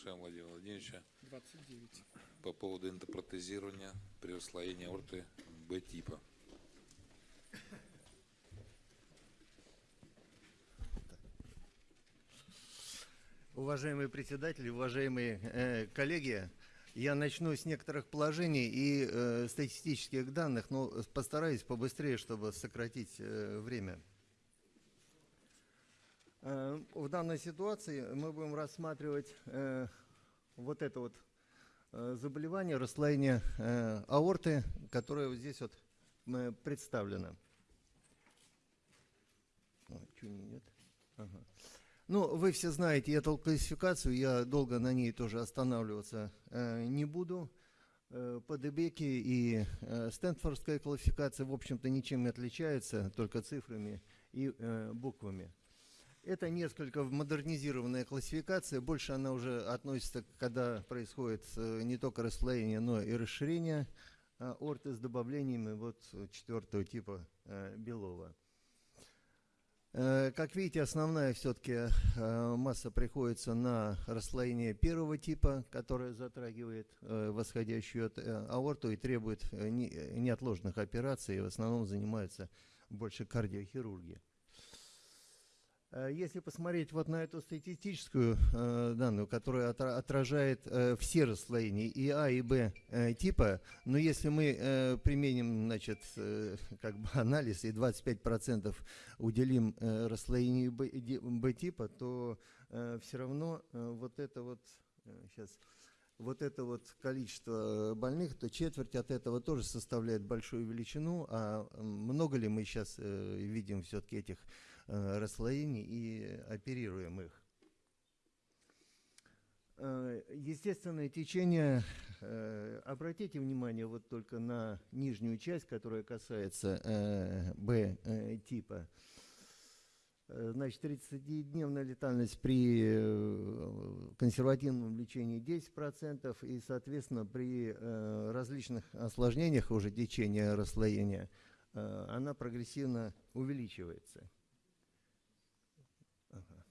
Приглашаем Владимира Владимировича 29. по поводу эндопротезирования при расслоении аорты Б-типа. Уважаемые председатели, уважаемые э, коллеги, я начну с некоторых положений и э, статистических данных, но постараюсь побыстрее, чтобы сократить э, время. Э, в данной ситуации мы будем рассматривать э, вот это вот э, заболевание, расслоение аорты, которое вот здесь вот представлено. Не нет? Ага. Ну, вы все знаете эту классификацию, я долго на ней тоже останавливаться не буду. Э, ПДБки и Стэнфордская классификация, в общем-то, ничем не отличаются, только цифрами и буквами. Это несколько модернизированная классификация, больше она уже относится, когда происходит э, не только расслоение, но и расширение э, орты с добавлениями вот четвертого типа э, белого. Э, Как видите, основная все-таки масса приходится на расслоение первого типа, которое затрагивает восходящую аорту и требует не- неотложных операций, и в основном занимается больше кардиохирургией. Э, Если посмотреть вот на эту статистическую э, данную, которая отра- отражает э, все расслоения и А, и Б типа, но если мы применим, значит, как бы анализ и 25% уделим расслоению Б, ди- Б-типа, то все равно вот это вот, сейчас, вот это вот количество больных, то четверть от этого тоже составляет большую величину, а много ли мы сейчас видим все-таки этих расслоений и оперируем их? Э, Естественное течение, э, обратите внимание вот только на нижнюю часть, которая касается э, Б-типа. Э, Значит, 30-дневная летальность при э, консервативном лечении 10% и, соответственно, при э, различных осложнениях уже течения расслоения э, она прогрессивно увеличивается. Ага.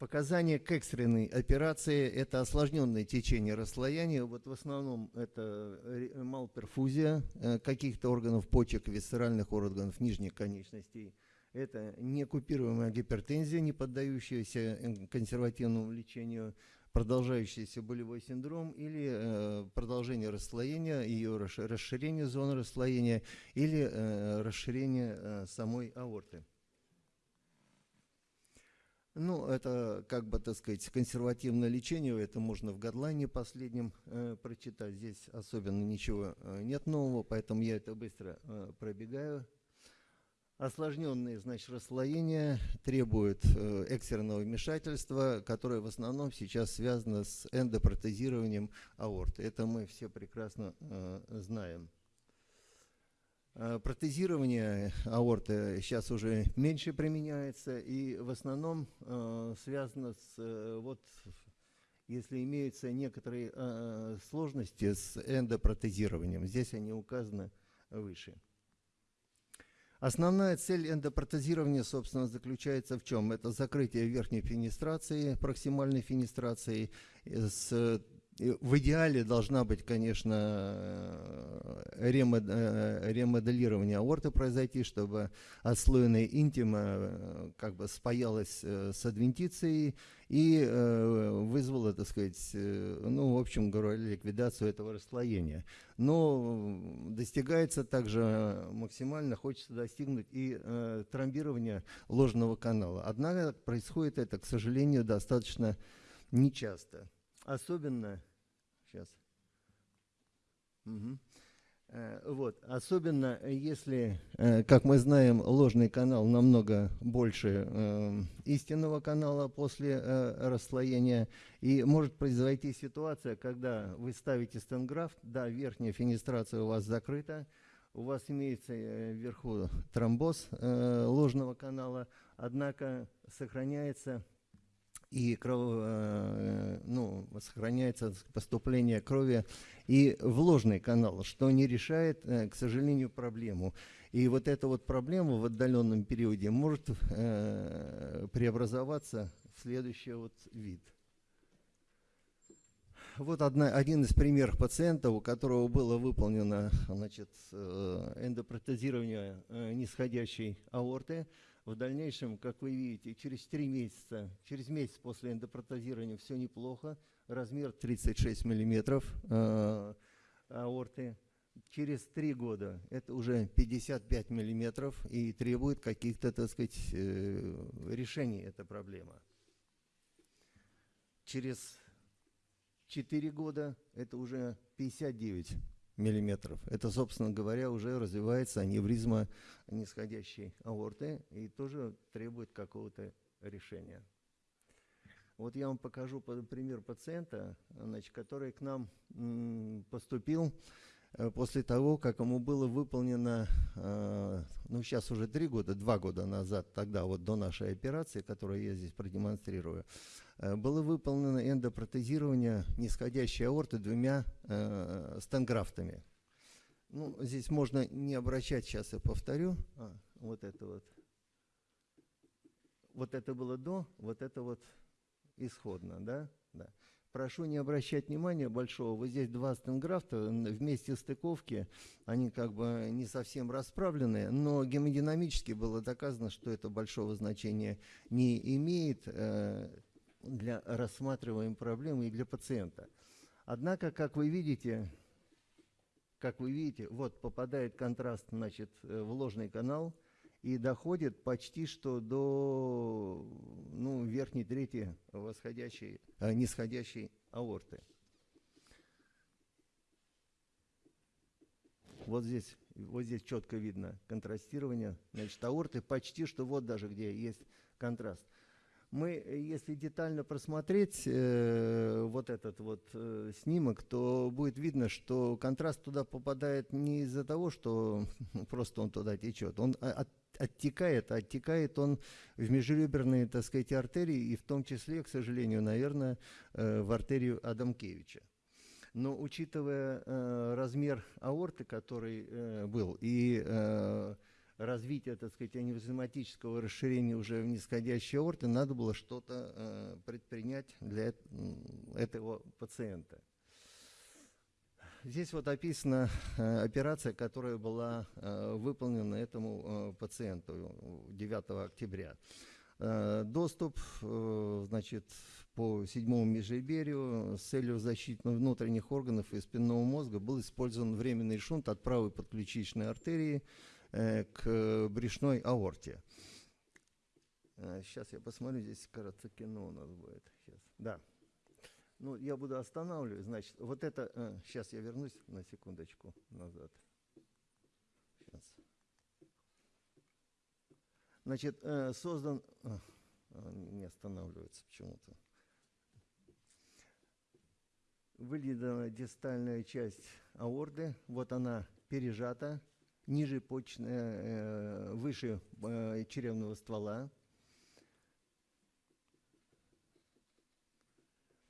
Показания к экстренной операции – это осложненное течение расслоения. Вот в основном это малперфузия э, каких-то органов почек, висцеральных органов нижних конечностей. Это некупируемая гипертензия, не поддающаяся э, консервативному лечению, продолжающийся болевой синдром или э, продолжение расслоения, ее расш- расширение зоны расслоения или расширение самой аорты. Ну, это, как бы, так сказать, консервативное лечение, это можно в гадлайне последнем э, прочитать. Здесь особенно ничего э, нет нового, поэтому я это быстро э, пробегаю. Осложненные, значит, расслоения требуют э, экстренного вмешательства, которое в основном сейчас связано с эндопротезированием аорты. Это мы все прекрасно э, знаем. Э, Протезирование аорты сейчас уже меньше применяется и в основном э, связано с э, вот если имеются некоторые э, сложности с эндопротезированием. Здесь они указаны выше. Основная цель эндопротезирования, собственно, заключается в чем? Это закрытие верхней фенестрации, проксимальной фенестрации. э, С, в идеале должна быть, конечно, э, ремод- э, ремоделирование аорты произойти, чтобы отслоенная интима э, как бы спаялась э, с адвентицией и э, вызвала, так сказать, э, ну, в общем говоря, ликвидацию этого расслоения. Но достигается также максимально, хочется достигнуть и э, тромбирования ложного канала. Однако происходит это, к сожалению, достаточно нечасто. Особенно, сейчас. Э, Вот. Особенно э, если, э, как мы знаем, ложный канал намного больше э, истинного канала после э, расслоения. И может произойти ситуация, когда вы ставите стенграфт, да, верхняя фенестрация у вас закрыта, у вас имеется вверху тромбоз э, ложного канала, однако сохраняется и кров, э, ну, сохраняется поступление крови и в ложный канал, что не решает, э, к сожалению, проблему. И вот эта вот проблема в отдаленном периоде может э, преобразоваться в следующий вот вид. Вот одна, один из примеров пациента, у которого было выполнено значит, эндопротезирование нисходящей аорты. В дальнейшем, как вы видите, через 3 месяца, через месяц после эндопротезирования все неплохо. Размер 36 миллиметров э, аорты. Через 3 года это уже 55 миллиметров и требует каких-то, так сказать, э, решений эта проблема. Через 4 года это уже 59 миллиметров. Это, собственно говоря, уже развивается аневризма нисходящей аорты и тоже требует какого-то решения. Вот я вам покажу по- пример пациента, значит, который к нам поступил э, после того, как ему было выполнено, э, ну сейчас уже три года, два года назад, тогда вот до нашей операции, которую я здесь продемонстрирую, было выполнено эндопротезирование нисходящей аорты двумя э, стенграфтами. Ну, здесь можно не обращать, сейчас я повторю. А, вот это вот. Вот это было до, вот это вот исходно, да? Да. Прошу не обращать внимания большого. Вот здесь два стенграфта вместе стыковки, они как бы не совсем расправлены, но гемодинамически было доказано, что это большого значения не имеет э, для рассматриваемой проблемы и для пациента. Однако, как вы видите, как вы видите, вот попадает контраст, значит, э, в ложный канал и доходит почти что до ну, верхней трети восходящей, э, нисходящей аорты. Вот здесь, вот здесь четко видно контрастирование, значит, аорты почти что вот даже где есть контраст. Мы, э, если детально просмотреть э, вот этот вот э, снимок, то будет видно, что контраст туда попадает не из-за того, что просто он туда течет. Он а- от- оттекает, а оттекает он в межреберные, так сказать, артерии, и в том числе, к сожалению, наверное, э, в артерию Адамкевича. Но учитывая э, размер аорты, который э, был, и э, развитие, так сказать, аневризматического расширения уже в нисходящей аорты, надо было что-то э, предпринять для этого пациента. Здесь вот описана э, операция, которая была э, выполнена этому э, пациенту 9 октября. Доступ, значит, по седьмому межреберью с целью защиты внутренних органов и спинного мозга был использован временный шунт от правой подключичной артерии к брюшной аорте. Сейчас я посмотрю, здесь, кажется, кино у нас будет. Сейчас. Да. Ну, я буду останавливать, значит, вот это... сейчас я вернусь на секундочку назад. Сейчас. Значит, э, создан... а, а, не останавливается почему-то. Вылизана дистальная часть аорды. Вот она пережата. Ниже почная, э, выше э, черевного ствола.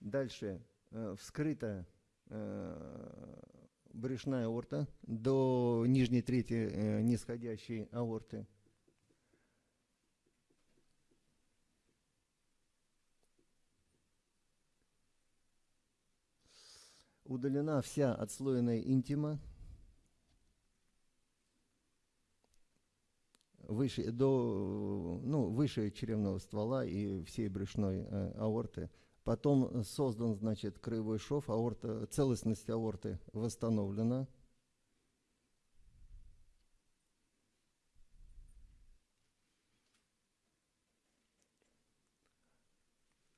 Дальше э, вскрыта брюшная аорта до нижней трети нисходящей аорты. Удалена вся отслоенная интима выше, до, ну, выше черевного ствола и всей брюшной э, аорты. Потом создан, значит, краевой шов, аорта, целостность аорты восстановлена.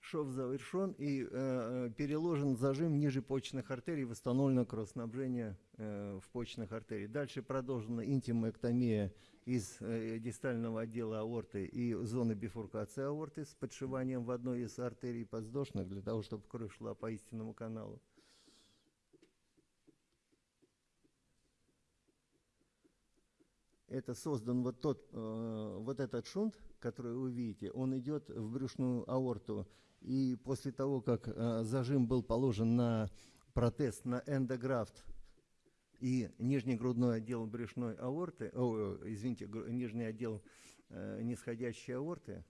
Шов завершен и э, переложен зажим ниже почечных артерий, восстановлено кровоснабжение э, в почечных артерий. Дальше продолжена интимэктомия из э, дистального отдела аорты и зоны бифуркации аорты с подшиванием в одной из артерий подвздошных для того, чтобы кровь шла по истинному каналу. Это создан вот тот, э, вот этот шунт, который вы видите, он идет в брюшную аорту. И после того, как э, зажим был положен на протез, на эндографт и нижний грудной отдел брюшной аорты, о, извините, гру- нижний отдел э, нисходящей аорты,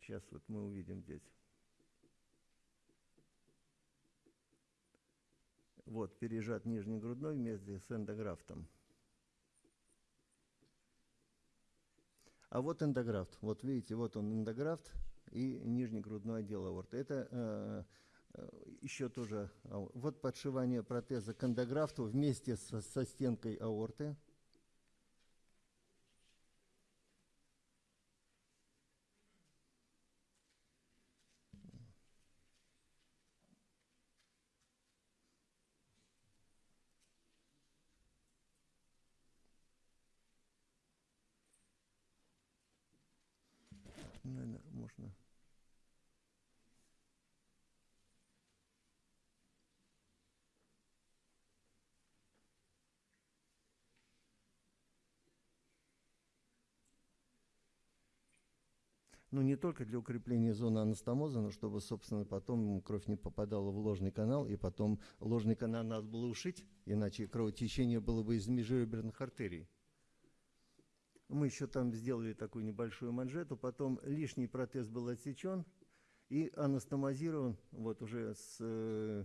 сейчас вот мы увидим здесь. Вот, пережат нижний грудной вместе с эндографтом. А вот эндографт. Вот видите, вот он эндографт и нижний грудной отдел аорты. Это э, э, еще тоже... ау- Вот подшивание протеза к вместе со, со стенкой аорты. Наверное, можно... Ну, не только для укрепления зоны анастомоза, но чтобы, собственно, потом кровь не попадала в ложный канал, и потом ложный канал надо было ушить, иначе кровотечение было бы из межреберных артерий. Мы еще там сделали такую небольшую манжету, потом лишний протез был отсечен и анастомозирован вот уже с, э,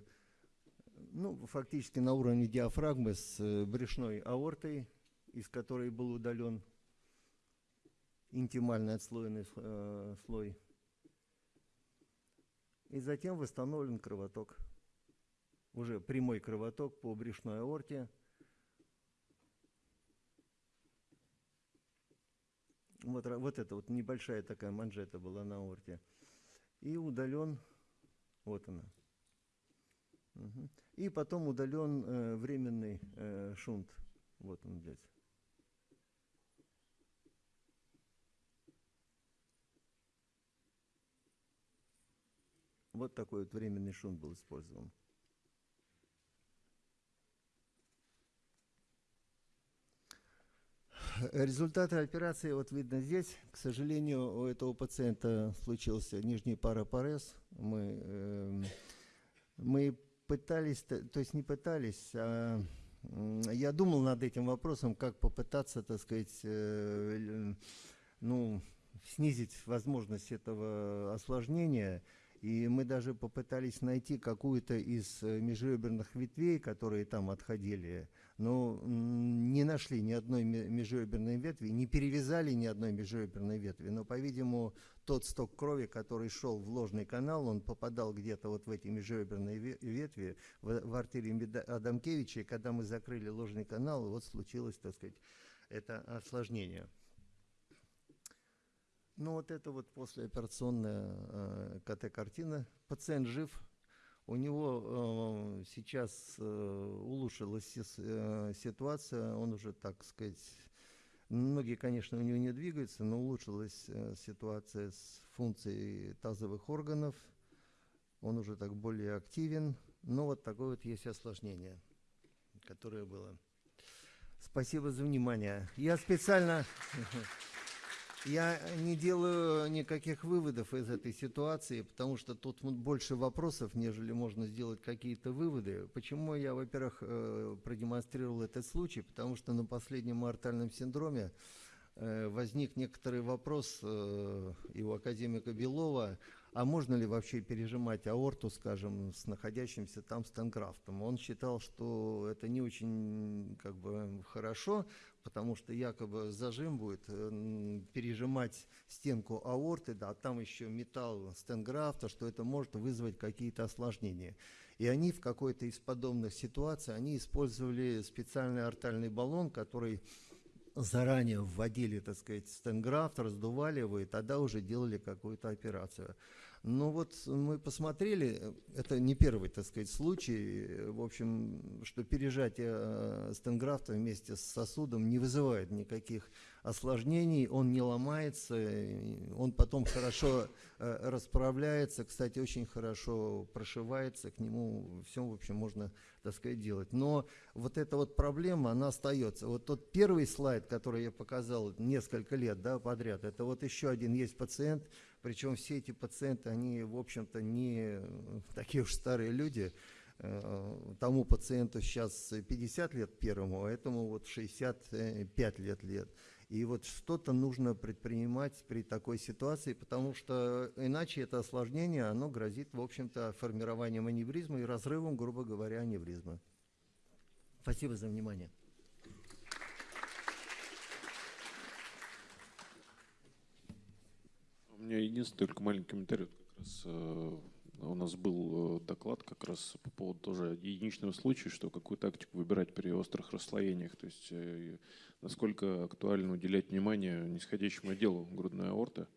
ну, фактически на уровне диафрагмы с э, брюшной аортой, из которой был удален интимальный отслоенный э, слой. И затем восстановлен кровоток. Уже прямой кровоток по брюшной аорте. Вот, вот это вот небольшая такая манжета была на аорте. И удален, вот она. Мгм. И потом удален э, временный э, шунт. Вот он здесь. Вот такой вот временный шунт был использован. Результаты операции вот видно здесь. К сожалению, у этого пациента случился нижний парапарез. Мы, эм, мы пытались, то есть не пытались, а я думал над этим вопросом, как попытаться, так сказать, э, ну, снизить возможность этого осложнения. И мы даже попытались найти какую-то из э, межреберных ветвей, которые там отходили, но не нашли ни одной ме- межреберной ветви, не перевязали ни одной межреберной ветви. Но, по-видимому, тот сток крови, который шел в ложный канал, он попадал где-то вот в эти межреберные ве- ветви, в, в артерию Меда- Адамкевича, и когда мы закрыли ложный канал, вот случилось, так сказать, это осложнение. Ну вот это вот послеоперационная э, КТ-картина. Пациент жив. У него э, сейчас э, улучшилась э, ситуация. Он уже, так сказать, многие, конечно, у него не двигаются, но улучшилась э, ситуация с функцией тазовых органов. Он уже так более активен. Но вот такое вот есть осложнение, которое было. Спасибо за внимание. Я специально... Я не делаю никаких выводов из этой ситуации, потому что тут больше вопросов, нежели можно сделать какие-то выводы. Почему я, во-первых, э, продемонстрировал этот случай? Потому что на последнем артальном синдроме э, возник некоторый вопрос э, и у академика Белова, а можно ли вообще пережимать аорту, скажем, с находящимся там стенграфтом? Он считал, что это не очень как бы хорошо, потому что якобы зажим будет э, пережимать стенку аорты, да, а там еще металл стенграфта, что это может вызвать какие-то осложнения. И они в какой-то из подобных ситуаций, они использовали специальный артальный баллон, который заранее вводили, так сказать, стенграфт, раздували его, и тогда уже делали какую-то операцию. Ну вот мы посмотрели, это не первый, так сказать, случай, в общем, что пережатие э, стенграфта вместе с сосудом не вызывает никаких осложнений, он не ломается, он потом хорошо э, расправляется, кстати, очень хорошо прошивается, к нему все, в общем, можно, так сказать, делать. Но вот эта вот проблема, она остается. Вот тот первый слайд, который я показал несколько лет да, подряд, это вот еще один есть пациент, причем все эти пациенты, они, в общем-то, не э, такие уж старые люди. Э, Тому пациенту сейчас 50 лет первому, а этому вот 65 лет лет. И вот что-то нужно предпринимать при такой ситуации, потому что иначе это осложнение, оно грозит, в общем-то, формированием аневризма и разрывом, грубо говоря, аневризма. Спасибо за внимание. У меня единственный только маленький комментарий. Как раз э, у нас был э, доклад как раз по поводу тоже единичного случая, что какую тактику выбирать при острых расслоениях. То есть э, насколько актуально уделять внимание нисходящему отделу грудной аорты.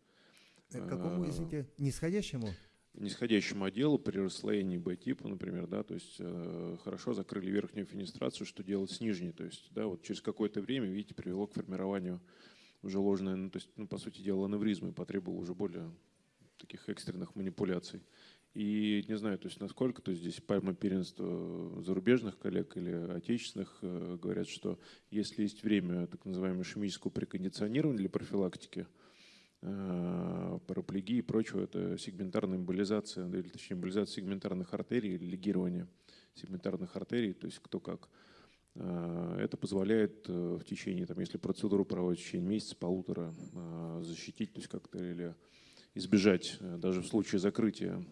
Какому, извините, нисходящему? нисходящему отделу при расслоении Б-типа, например, да, то есть э, хорошо закрыли верхнюю фенестрацию, что делать с нижней, то есть, да, вот через какое-то время, видите, привело к формированию уже ложной, ну, то есть, ну, по сути дела, аневризмы, потребовало уже более таких экстренных манипуляций. И не знаю, то есть насколько, то есть здесь пойма первенства зарубежных коллег или отечественных э, говорят, что если есть время так называемого ишемического прекондиционирования для профилактики, э, параплегии и прочего, это сегментарная эмболизация, или точнее эмболизация сегментарных артерий или лигирование сегментарных артерий, то есть кто как. Э, Это позволяет э, в течение, там, если процедуру проводить в течение месяца, полутора, э, защитить, то есть как-то или избежать, даже в случае закрытия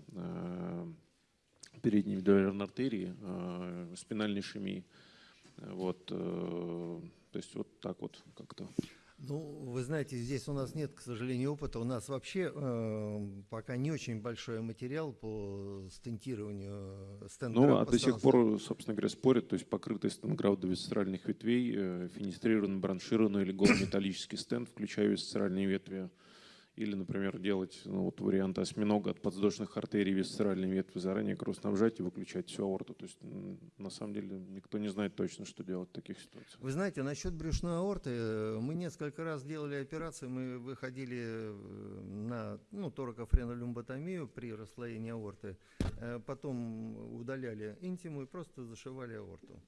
передней вентрикулярной артерии, спинальной ишемии. Э, Вот, то есть вот так вот как-то. Ну, вы знаете, здесь у нас нет, к сожалению, опыта. У нас вообще э, пока не очень большой материал по стентированию э, стенграфт Ну, а до сих пор, собственно говоря, спорят, то есть покрытый стенграфт до висцеральных ветвей, э, фенестрированный, броншированный или голометаллический стенд, включая висцеральные ветви. Или, например, делать ну, вот вариант осьминога от подвздошных артерий висцеральные ветви заранее кровоснабжать и выключать всю аорту. То есть, на самом деле, никто не знает точно, что делать в таких ситуациях. Вы знаете, насчет брюшной аорты, э, мы несколько раз делали операции, мы выходили э, на ну, торакофренолюмботомию при расслоении аорты, э, потом удаляли интиму и просто зашивали аорту.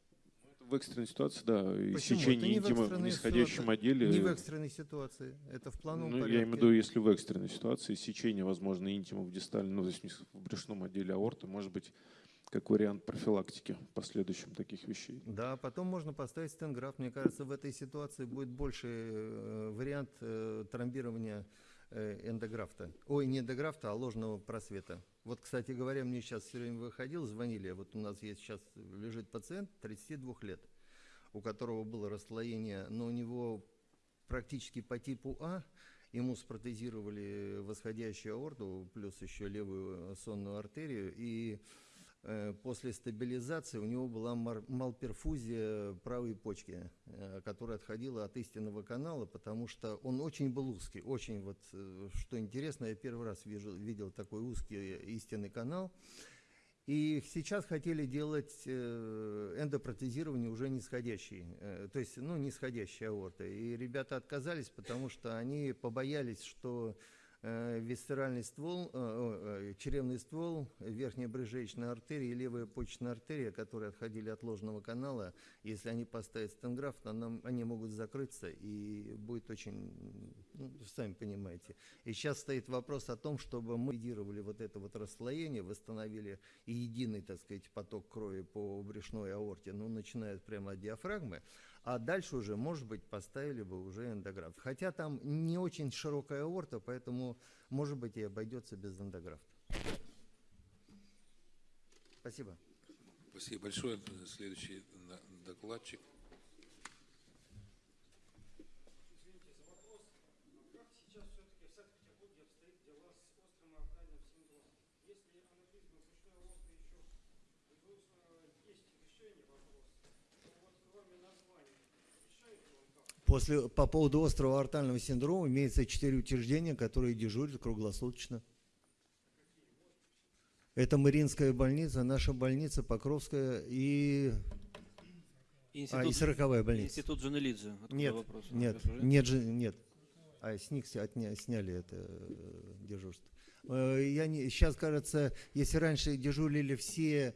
В экстренной ситуации, да, Почему? сечение Это не в интима в экстренной нисходящем ситуации. отделе. Не в экстренной ситуации, это в плановом Ну, я имею в виду, если в экстренной ситуации сечение, возможно, интима в дистальном, ну, то есть в брюшном отделе аорты, может быть, как вариант профилактики в последующем таких вещей. Да, потом можно поставить стенграфт. Мне кажется, в этой ситуации будет больше э, вариант э, тромбирования эндографта. Ой, не эндографта, а ложного просвета. Вот, кстати говоря, мне сейчас все время выходил, звонили. Вот у нас есть сейчас лежит пациент 32 лет, у которого было расслоение, но у него практически по типу А. Ему спротезировали восходящую аорту, плюс еще левую сонную артерию. И э, после стабилизации у него была малперфузия правой почки, э, которая отходила от истинного канала, потому что он очень был узкий. Очень вот, э, что интересно, я первый раз вижу, видел такой узкий истинный канал. И сейчас хотели делать э, эндопротезирование уже нисходящей, э, то есть, ну, нисходящей аорты. И ребята отказались, потому что они побоялись, что э, висцеральный ствол, э, э, черевный ствол, верхняя брыжеечная артерия и левая почечная артерия, которые отходили от ложного канала, если они поставят стенграфт, она- они могут закрыться и будет очень, ну, сами понимаете. И сейчас стоит вопрос о том, чтобы мы ликвидировали вот это вот расслоение, восстановили единый, так сказать, поток крови по брюшной аорте, ну, начиная прямо от диафрагмы, а дальше уже, может быть, поставили бы уже эндографт. Хотя там не очень широкая аорта, поэтому, может быть, и обойдется без эндографта. Спасибо. Спасибо большое. Следующий докладчик. Извините за вопрос. А Как сейчас все-таки в Санкт-Петербурге обстоит дела с острым артериальным синдромом? Если аневризма брюшной аорты еще э, есть решение вопроса, то вот кроме названия, решает ли он как? После, по поводу острого артального синдрома имеется четыре учреждения, которые дежурят круглосуточно. Это Мариинская больница, наша больница, Покровская и, а, и сороковая больница. Институт Джанелидзе. Нет, вопрос? нет, нет, нет. А с них отня- сняли это э, дежурство. Э, Я не, сейчас, кажется, если раньше дежурили все,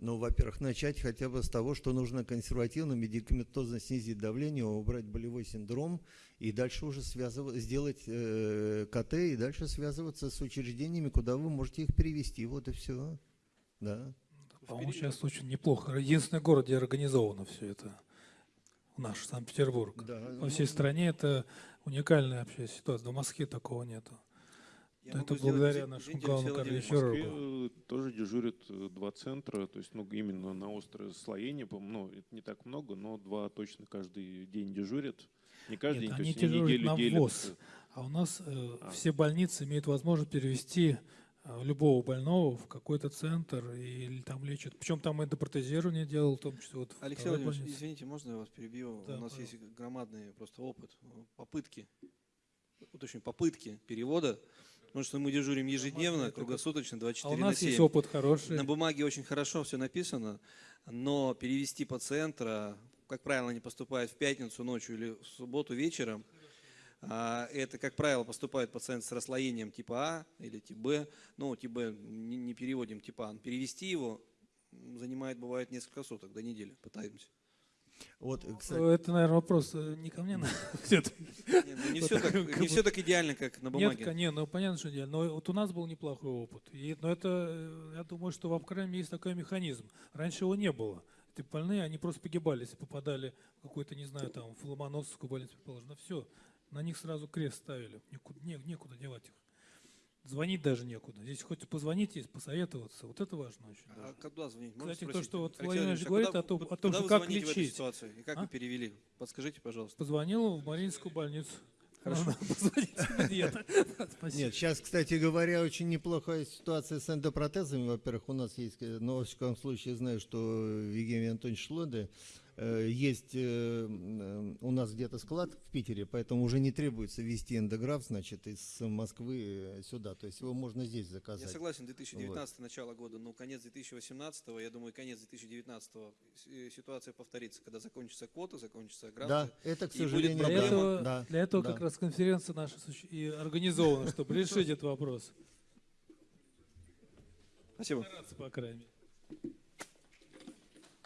Ну, во-первых, начать хотя бы с того, что нужно консервативно, медикаментозно снизить давление, убрать болевой синдром и дальше уже связывать, сделать э, КТ и дальше связываться с учреждениями, куда вы можете их перевести. Вот и все. Да. По-моему, сейчас очень неплохо. Единственный город, где организовано все это. Наш Санкт-Петербург. Да, По всей ну, стране это уникальная вообще ситуация. В Москве такого нету. Я Это благодаря нашему главному э, тоже дежурят э, два центра, то есть ну, именно на острое слоение, по-моему, ну, это не так много, но два точно каждый день дежурят. Не каждый Нет, день, то они есть они дежурят неделю на делят. ввоз. А у нас э, А. все больницы имеют возможность перевести э, любого больного в какой-то центр и там лечат. Причем там и протезирование делал, в том числе вот Алексей Владимирович, больнице. извините, можно я вас перебью? Да, У нас пожалуйста. есть громадный просто опыт, э, попытки, уточню, попытки перевода, потому что мы дежурим ежедневно, круглосуточно, А 24 у на нас 7. есть опыт хороший. На бумаге очень хорошо все написано, но перевести пациента, как правило, они поступают в пятницу ночью или в субботу вечером. А, Это, как правило, поступает пациент с расслоением типа А или тип Б. Ну, тип Б не, переводим типа А. Перевести его занимает, бывает, несколько суток, до недели пытаемся. Вот, кстати, Э, Это, наверное, вопрос э, не ко мне, Ну, все-таки. Не, ну, не все так, не все так идеально, как на Нет, бумаге. ка- не, ну понятно, что идеально. Но вот у нас был неплохой опыт. И, но это, э, я думаю, что в Абхараме есть такой механизм. Раньше его не было. Эти больные, они просто погибали, если попадали в какой-то, не знаю, там, в Ломоносовскую больницу, предположим. Все, на них сразу крест ставили. Никуда, не- некуда девать их. Звонить даже некуда. Здесь хоть позвонить есть, посоветоваться. Вот это важно очень. А даже. куда звонить? Можно Кстати, то, спросить? что вот Владимир Владимирович, а говорит куда о том- о том, куда что вы как звоните в этой лечить. ситуации? И как А? вы перевели? Подскажите, пожалуйста. Позвонил в Мариинскую больницу. Хорошо. Нет, сейчас, кстати говоря, очень неплохая ситуация с эндопротезами. Во-первых, у нас есть, э, но во всяком случае знаю, что в Евгений Антонович Шлоде есть э, э, у нас где-то склад в Питере, поэтому уже не требуется вести эндограф, значит, из Москвы э, сюда. То есть его можно здесь Я заказать. согласен, 2019 начало года, но конец 2018, я думаю, конец 2019 э, ситуация повторится, когда закончится квота, закончится графты. Да, это, к сожалению, Для этого, да, для этого да. как раз конференция наша и организована, чтобы решить этот вопрос. Спасибо. Стараться, по крайней мере.